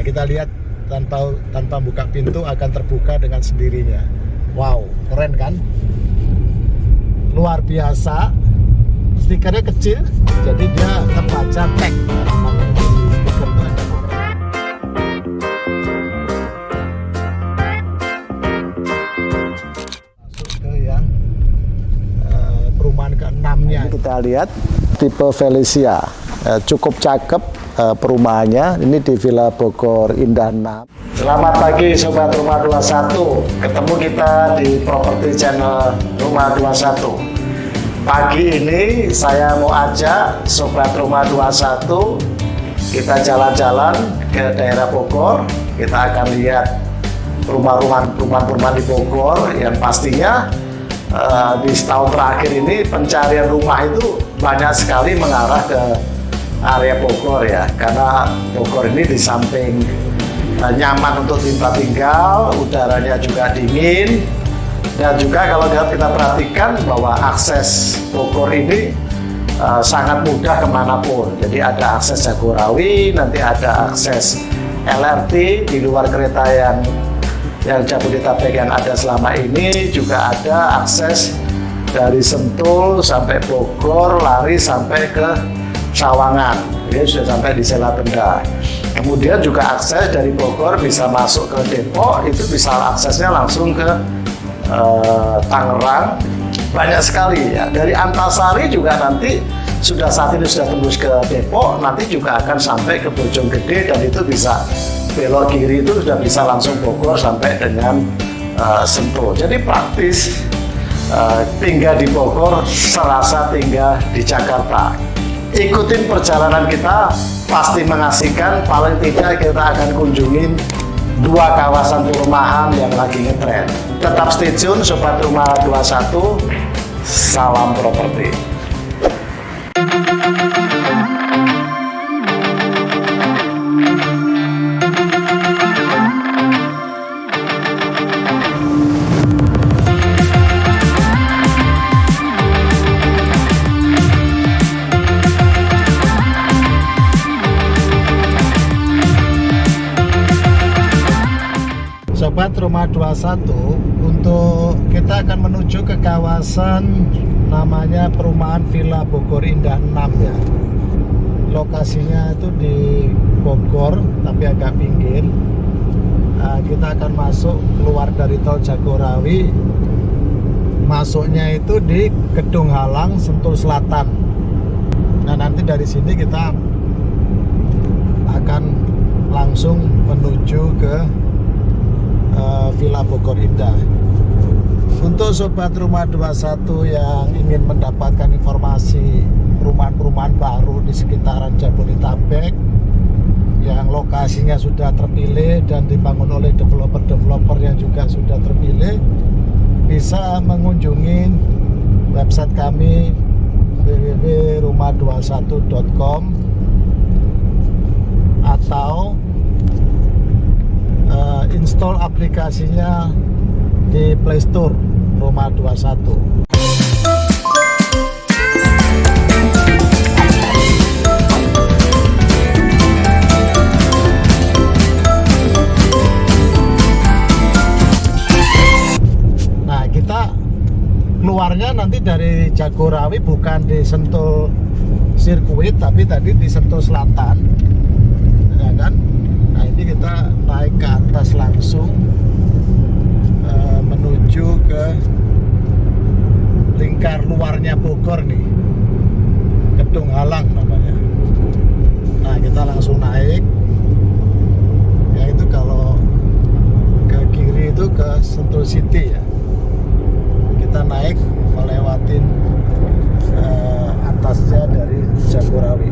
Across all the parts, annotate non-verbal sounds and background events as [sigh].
Nah, kita lihat tanpa tanpa buka pintu akan terbuka dengan sendirinya. Wow, keren kan? Luar biasa. Stikernya kecil, jadi dia terbaca tag. Ke eh, keenamnya. Kita lihat tipe Felicia, Eh, cukup cakep eh, perumahannya. Ini di Villa Bogor Indah 6. Selamat pagi Sobat Rumah 21. Ketemu kita di Property Channel Rumah 21. Pagi ini saya mau ajak Sobat Rumah 21 kita jalan-jalan ke daerah Bogor. Kita akan lihat rumah-rumah rumah-rumah di Bogor yang pastinya eh, di setahun terakhir ini pencarian rumah itu banyak sekali mengarah ke area Bogor ya karena Bogor ini di samping eh, nyaman untuk tempat tinggal udaranya juga dingin. Dan juga kalau kita perhatikan bahwa akses Bogor ini eh, sangat mudah ke mana pun. Jadi ada akses Jagorawi nanti ada akses LRT di luar kereta yang yang Jabodetabek yang ada selama ini. Juga ada akses dari Sentul sampai Bogor lari sampai ke Sawangan ini sudah sampai di Sela Benda. Kemudian juga akses dari Bogor bisa masuk ke Depok itu bisa aksesnya langsung ke eh, Tangerang. Banyak sekali ya. Dari Antasari juga nanti sudah saat ini sudah tembus ke Depok nanti juga akan sampai ke Bojonggede dan itu bisa belok kiri itu sudah bisa langsung Bogor sampai dengan eh, Sentul. Jadi praktis eh, tinggal di Bogor serasa tinggal di Jakarta ikutin perjalanan kita pasti mengasihkan. Paling tidak kita akan kunjungin dua kawasan perumahan yang lagi ngetren. Tetap stay tune Sobat Rumah 21 salam properti Sobat Rumah 21 untuk kita akan menuju ke kawasan namanya perumahan Villa Bogor Indah 6 ya. Lokasinya itu di Bogor tapi agak pinggir. Nah, kita akan masuk keluar dari tol Jagorawi. Masuknya itu di Gedung Halang Sentul Selatan. Nah nanti dari sini kita akan langsung menuju ke uh, Villa Bogor Indah. Untuk sobat rumah 21 yang ingin mendapatkan informasi perumahan-perumahan baru di sekitaran Jabodetabek yang lokasinya sudah terpilih dan dibangun oleh developer-developer yang juga sudah terpilih bisa mengunjungi website kami www.rumah21.com atau uh, install aplikasinya di Play Store Rumah 21 Nah kita keluarnya nanti dari Jagorawi bukan di Sentul sirkuit tapi tadi di Sentul Selatan ya kan nah ini kita naik ke atas langsung eh, menuju ke lingkar luarnya Bogor nih Gedung Halang namanya nah kita langsung naik ya itu kalau ke kiri itu ke Sentul City ya kita naik melewatin eh, atasnya dari Jagorawi.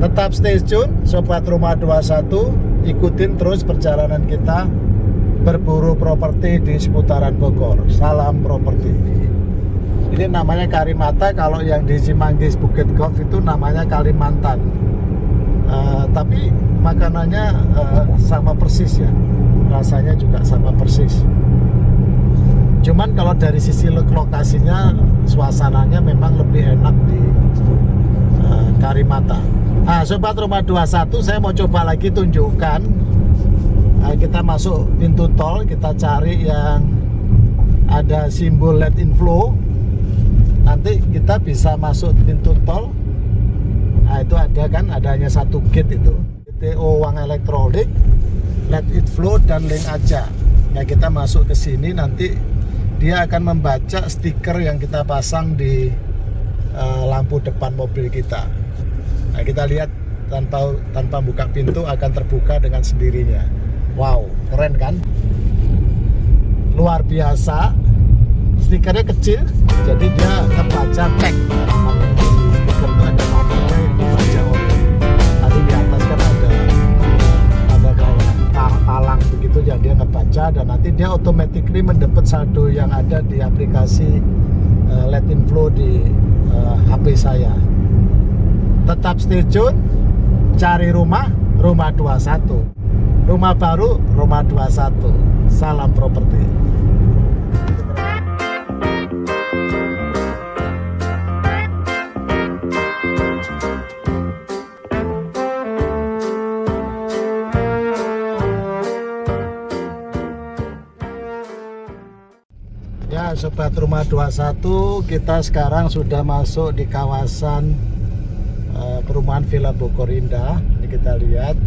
Tetap stay tune Sobat Rumah 21 ikutin terus perjalanan kita berburu properti di seputaran Bogor. Salam properti. Ini namanya Karimata kalau yang di Cimanggis Bukit Golf itu namanya Kalimantan. Eh, tapi makanannya eh, sama persis ya. Rasanya juga sama persis cuman kalau dari sisi lo- lokasinya suasananya memang lebih enak di eh, Karimata Nah, Sobat Rumah 21, saya mau coba lagi tunjukkan. Nah, kita masuk pintu tol, kita cari yang ada simbol LED inflow. Nanti kita bisa masuk pintu tol. Nah, itu ada kan, adanya satu gate itu. TO uang elektronik, LED inflow dan link aja. Nah, kita masuk ke sini nanti dia akan membaca stiker yang kita pasang di uh, lampu depan mobil kita. Nah, kita lihat tanpa tanpa buka pintu akan terbuka dengan sendirinya. Wow, keren kan? Luar biasa. Stikernya kecil, jadi dia kebaca tag. Stiker jadi dia ngebaca dan nanti dia automatically mendapat saldo yang ada di aplikasi uh, Let Inflow di uh, eh, HP saya. Tetap stay tune cari rumah rumah 21 rumah baru rumah 21 salam properti Ya Sobat Rumah 21 kita sekarang sudah masuk di kawasan uh, perumahan Villa Bogor Indah. Ini kita lihat.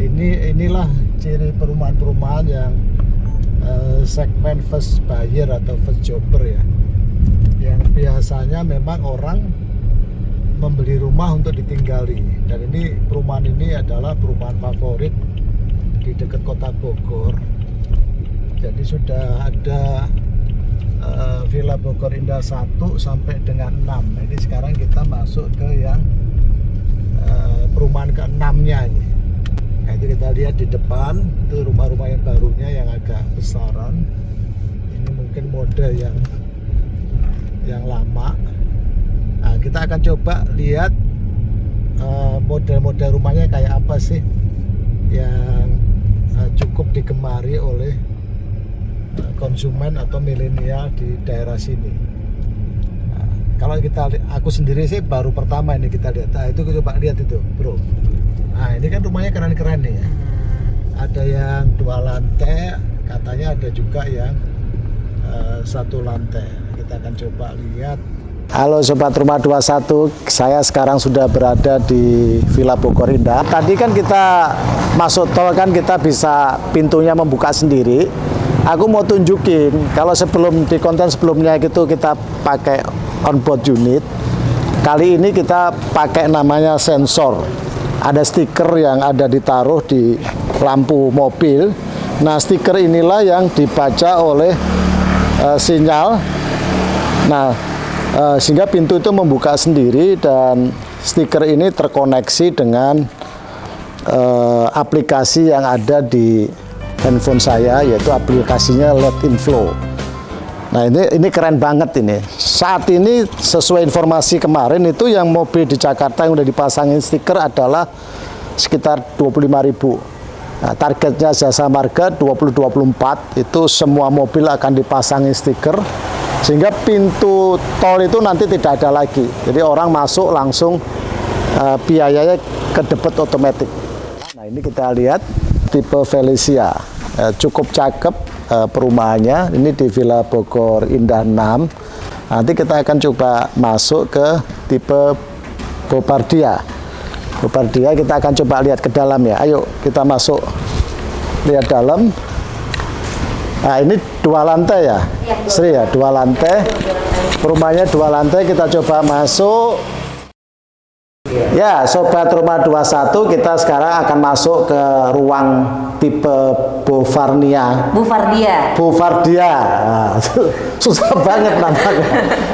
Ini inilah ciri perumahan-perumahan yang uh, segmen first buyer atau first jobber ya. Yang biasanya memang orang membeli rumah untuk ditinggali. Dan ini perumahan ini adalah perumahan favorit di dekat kota Bogor jadi sudah ada uh, Villa Bogor Indah 1 sampai dengan 6 nah, ini sekarang kita masuk ke yang uh, perumahan ke-6 nya ini. Nah itu kita lihat di depan itu rumah-rumah yang barunya yang agak besaran. Ini mungkin mode yang yang lama. Nah kita akan coba lihat eh, model-model uh, rumahnya kayak apa sih yang uh, cukup digemari oleh konsumen atau milenial di daerah sini. Nah, kalau kita aku sendiri sih baru pertama ini kita lihat. Nah, itu coba lihat itu, Bro. Nah, ini kan rumahnya keren-keren nih ya. Ada yang dua lantai, katanya ada juga yang uh, satu lantai. Kita akan coba lihat Halo Sobat Rumah 21, saya sekarang sudah berada di Villa Bogor Indah. Tadi kan kita masuk tol kan kita bisa pintunya membuka sendiri aku mau tunjukin kalau sebelum di konten sebelumnya gitu kita pakai onboard unit kali ini kita pakai namanya sensor. Ada stiker yang ada ditaruh di lampu mobil. Nah stiker inilah yang dibaca oleh uh, sinyal. Nah uh, sehingga pintu itu membuka sendiri dan stiker ini terkoneksi dengan uh, aplikasi yang ada di handphone saya yaitu aplikasinya LED Inflow. Nah ini ini keren banget ini. Saat ini sesuai informasi kemarin itu yang mobil di Jakarta yang udah dipasangin stiker adalah sekitar 25.000. Nah, targetnya jasa marga 2024 itu semua mobil akan dipasangin stiker sehingga pintu tol itu nanti tidak ada lagi. Jadi orang masuk langsung uh, biayanya ke debit otomatis. Nah ini kita lihat tipe Felicia eh, cukup cakep eh, perumahannya. Ini di Villa Bogor Indah 6 nanti kita akan coba masuk ke tipe Bopardia Bopardia kita akan coba lihat ke dalam ya. Ayo kita masuk lihat dalam. Nah ini dua lantai ya, ya Sri ya dua lantai. Rumahnya dua lantai kita coba masuk Ya, Sobat Rumah 21, kita sekarang akan masuk ke ruang tipe Bovarnia. Bufardia. Bufardia. Nah, [laughs] susah banget namanya.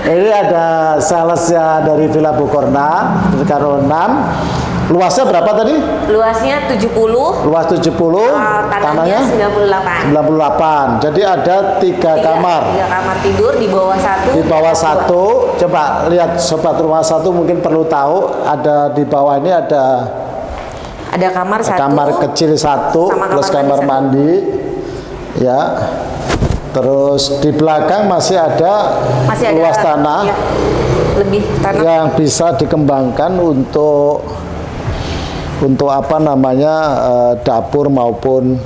Ini ada salesnya dari Villa Bukorna, 6. Luasnya berapa tadi? Luasnya 70. Luas 70. Uh, tanahnya, tanahnya 98. 98. Jadi ada tiga, tiga kamar. Tiga kamar tidur di bawah satu. Di bawah satu. Dua. Coba lihat sobat rumah satu mungkin perlu tahu ada di bawah ini ada ada kamar satu. Kamar kecil satu plus kamar mandi. Satu. Ya. Terus di belakang masih ada Masih ada luas tanah ya, lebih tanah. yang bisa dikembangkan untuk untuk apa namanya eh, dapur maupun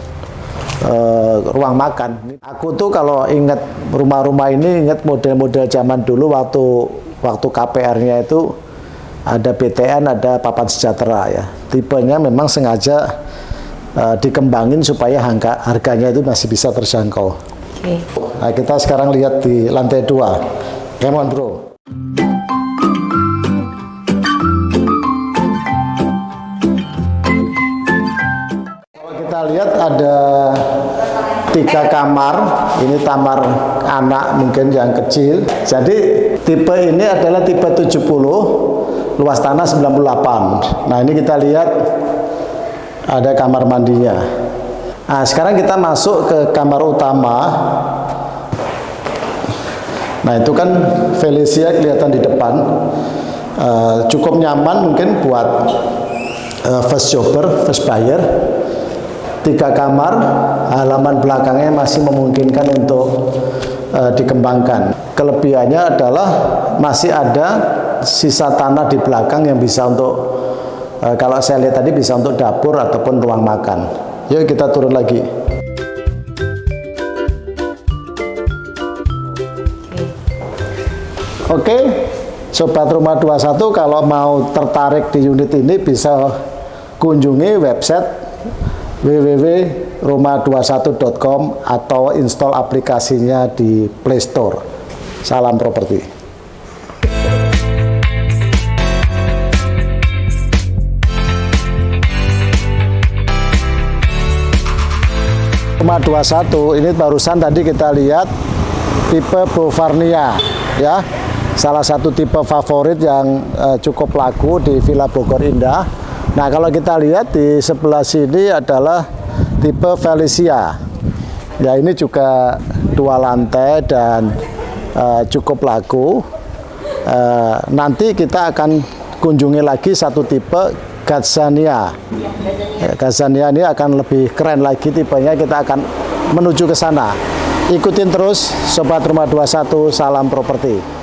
eh, ruang makan. Aku tuh kalau ingat rumah-rumah ini ingat model-model zaman dulu waktu waktu KPR-nya itu ada BTN, ada papan sejahtera ya. Tipenya memang sengaja eh, dikembangin supaya harga, harganya itu masih bisa terjangkau. Oke. Nah, kita sekarang lihat di lantai dua. Come on bro. Lihat ada tiga kamar, ini kamar anak mungkin yang kecil. Jadi tipe ini adalah tipe 70, luas tanah 98. Nah ini kita lihat ada kamar mandinya. Nah sekarang kita masuk ke kamar utama. Nah itu kan Felicia kelihatan di depan. Eh, cukup nyaman mungkin buat eh, first jobber, first buyer. Tiga kamar, halaman belakangnya masih memungkinkan untuk eh, dikembangkan. Kelebihannya adalah masih ada sisa tanah di belakang yang bisa untuk eh, kalau saya lihat tadi bisa untuk dapur ataupun ruang makan. Yuk kita turun lagi. Oke, Sobat Rumah 21 kalau mau tertarik di unit ini bisa kunjungi website www.rumah21.com atau install aplikasinya di Play Store. Salam properti. Rumah 21 ini barusan tadi kita lihat tipe Bovarnia ya salah satu tipe favorit yang eh, cukup laku di Villa Bogor Indah nah kalau kita lihat di sebelah sini adalah tipe Felicia. Ya ini juga dua lantai dan eh, cukup laku. Eh, nanti kita akan kunjungi lagi satu tipe Gazania. Ya, Gazania ini akan lebih keren lagi tipenya. Kita akan menuju ke sana. Ikutin terus Sobat Rumah 21 salam properti